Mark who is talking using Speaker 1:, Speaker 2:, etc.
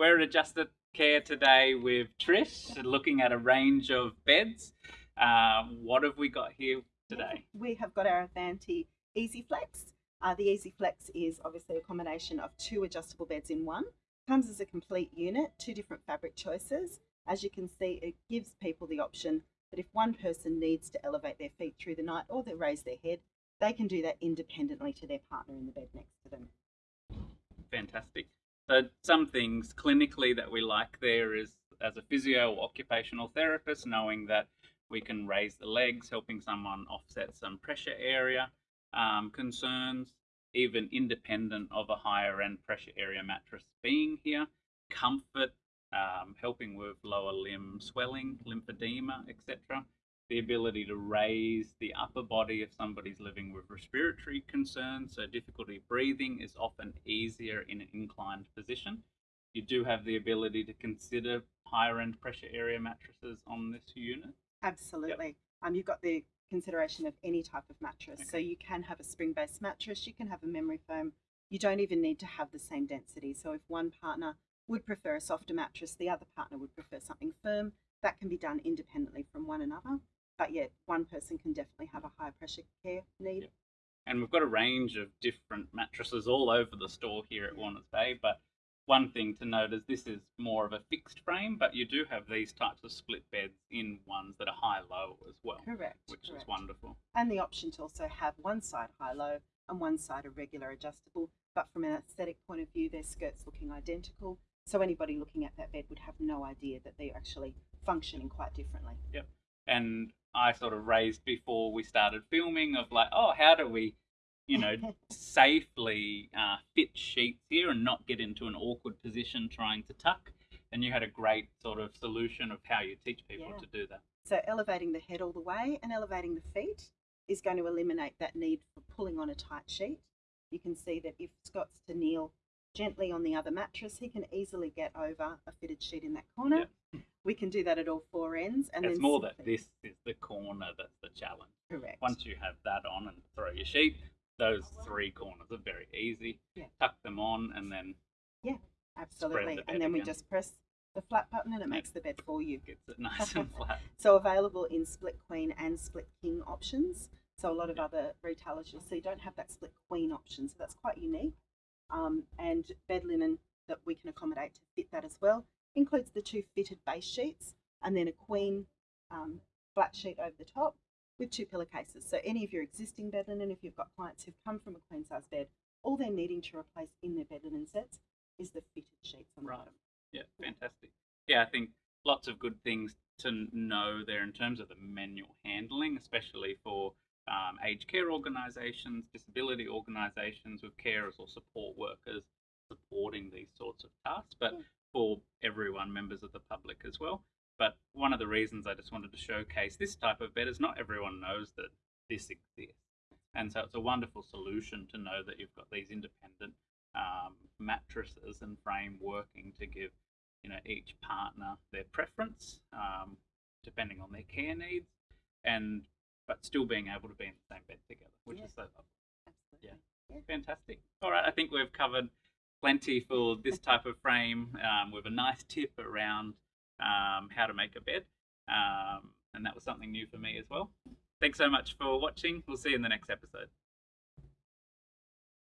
Speaker 1: Adjusted Care today with Trish, looking at a range of beds. Uh, what have we got here today?
Speaker 2: We have got our Avanti Easy Flex. Uh, the Easy Flex is obviously a combination of two adjustable beds in one. Comes as a complete unit, two different fabric choices. As you can see, it gives people the option that if one person needs to elevate their feet through the night or they raise their head, they can do that independently to their partner in the bed next to them.
Speaker 1: Fantastic. So some things clinically that we like there is as a physio or occupational therapist, knowing that we can raise the legs, helping someone offset some pressure area um, concerns, even independent of a higher end pressure area mattress being here. Comfort, um, helping with lower limb swelling, lymphedema, etc. The ability to raise the upper body if somebody's living with respiratory concerns, so difficulty breathing is often easier in an inclined position. You do have the ability to consider higher end pressure area mattresses on this unit.
Speaker 2: Absolutely. Yep. Um, you've got the consideration of any type of mattress. Okay. So you can have a spring based mattress, you can have a memory foam. You don't even need to have the same density. So if one partner would prefer a softer mattress, the other partner would prefer something firm. That can be done independently from one another. But yeah, one person can definitely have a high pressure care need. Yep.
Speaker 1: And we've got a range of different mattresses all over the store here at mm. Warners Bay. But one thing to note is this is more of a fixed frame, but you do have these types of split beds in ones that are high low as well.
Speaker 2: Correct.
Speaker 1: Which
Speaker 2: correct.
Speaker 1: is wonderful.
Speaker 2: And the option to also have one side high low and one side a regular adjustable. But from an aesthetic point of view, their skirts looking identical. So anybody looking at that bed would have no idea that they're actually functioning quite differently.
Speaker 1: Yep. And I sort of raised before we started filming of like, oh, how do we, you know, safely uh, fit sheets here and not get into an awkward position trying to tuck? And you had a great sort of solution of how you teach people yeah. to do that.
Speaker 2: So elevating the head all the way and elevating the feet is going to eliminate that need for pulling on a tight sheet. You can see that if Scott's to kneel gently on the other mattress, he can easily get over a fitted sheet in that corner. Yeah. We can do that at all four ends.
Speaker 1: And it's then more that this is the corner that's the challenge.
Speaker 2: Correct.
Speaker 1: Once you have that on and throw your sheet, those three corners are very easy. Yeah. Tuck them on and then
Speaker 2: Yeah, absolutely. The and then again. we just press the flat button and it makes the bed for you.
Speaker 1: Gets it nice and flat.
Speaker 2: so available in split queen and split king options. So a lot of other retailers you'll see don't have that split queen option. So that's quite unique um, and bed linen that we can accommodate to fit that as well. Includes the two fitted base sheets and then a queen um, flat sheet over the top with two pillowcases. So any of your existing bed linen, if you've got clients who've come from a queen size bed, all they're needing to replace in their bed linen sets is the fitted sheets on the right. bottom.
Speaker 1: Yeah, fantastic. Yeah, I think lots of good things to know there in terms of the manual handling, especially for um, aged care organisations, disability organisations with carers or support workers supporting these sorts of tasks, but for everyone, members of the public as well. But one of the reasons I just wanted to showcase this type of bed is not everyone knows that this exists. And so it's a wonderful solution to know that you've got these independent um, mattresses and frame working to give you know each partner their preference um, depending on their care needs and but still being able to be in the same bed together, which yeah. is so lovely.
Speaker 2: Absolutely. Yeah.
Speaker 1: yeah. Fantastic. All right, I think we've covered plenty for this type of frame um, with a nice tip around um, how to make a bed. Um, and that was something new for me as well. Thanks so much for watching. We'll see you in the next episode.